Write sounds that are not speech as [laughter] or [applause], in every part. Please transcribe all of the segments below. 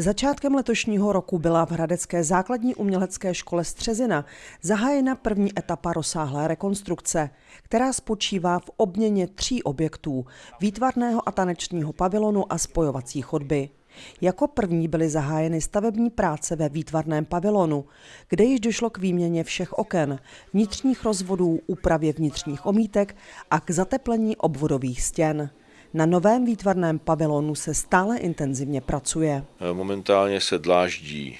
Začátkem letošního roku byla v Hradecké základní umělecké škole Střezina zahájena první etapa rozsáhlé rekonstrukce, která spočívá v obměně tří objektů, výtvarného a tanečního pavilonu a spojovací chodby. Jako první byly zahájeny stavební práce ve výtvarném pavilonu, kde již došlo k výměně všech oken, vnitřních rozvodů, úpravě vnitřních omítek a k zateplení obvodových stěn. Na novém výtvarném pavilonu se stále intenzivně pracuje. Momentálně se dláždí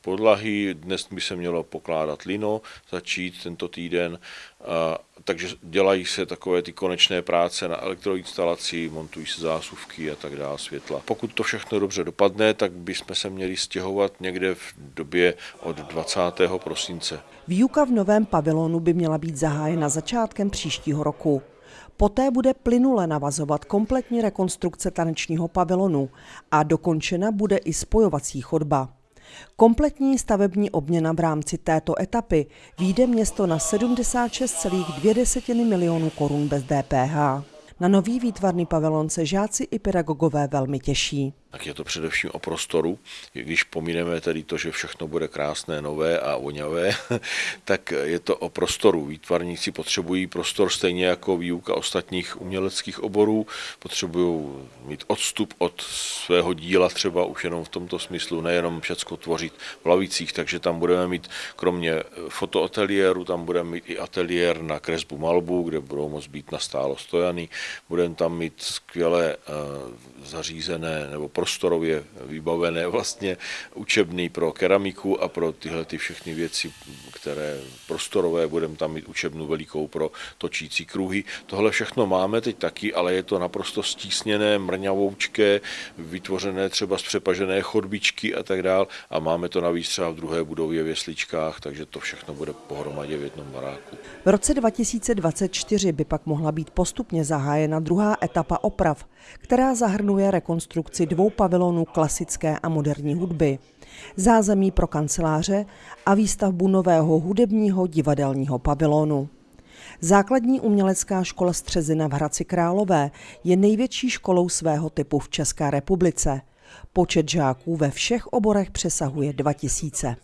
podlahy, dnes by se mělo pokládat lino, začít tento týden, a, takže dělají se takové ty konečné práce na elektroinstalaci, montují se zásuvky a tak dále, světla. Pokud to všechno dobře dopadne, tak bychom se měli stěhovat někde v době od 20. prosince. Výuka v novém pavilonu by měla být zahájena začátkem příštího roku. Poté bude plynule navazovat kompletní rekonstrukce tanečního pavilonu a dokončena bude i spojovací chodba. Kompletní stavební obměna v rámci této etapy výjde město na 76,2 milionů korun bez DPH. Na nový výtvarný pavilon se žáci i pedagogové velmi těší tak je to především o prostoru. Když pomineme tedy to, že všechno bude krásné, nové a voňavé, [laughs] tak je to o prostoru. Výtvarníci potřebují prostor stejně jako výuka ostatních uměleckých oborů. Potřebují mít odstup od svého díla třeba už jenom v tomto smyslu, nejenom všecko tvořit v lavicích, takže tam budeme mít kromě fotoateliéru, tam budeme mít i ateliér na kresbu malbu, kde budou moct být nastálo stojany. Budeme tam mít skvěle uh, zařízené nebo prostorově vybavené vlastně učebný pro keramiku a pro tyhle ty všechny věci, které prostorové, budeme tam mít učebnu velikou pro točící kruhy. Tohle všechno máme teď taky, ale je to naprosto stísněné, mrňavoučké, vytvořené třeba z přepažené chodbičky a tak dál a máme to navíc třeba v druhé budově v Jesličkách, takže to všechno bude pohromadě v jednom baráku. V roce 2024 by pak mohla být postupně zahájena druhá etapa oprav, která zahrnuje rekonstrukci dvou pavilonů klasické a moderní hudby, zázemí pro kanceláře a výstavbu nového hudebního divadelního pavilonu. Základní umělecká škola Střezina v Hradci Králové je největší školou svého typu v České republice. Počet žáků ve všech oborech přesahuje 2000.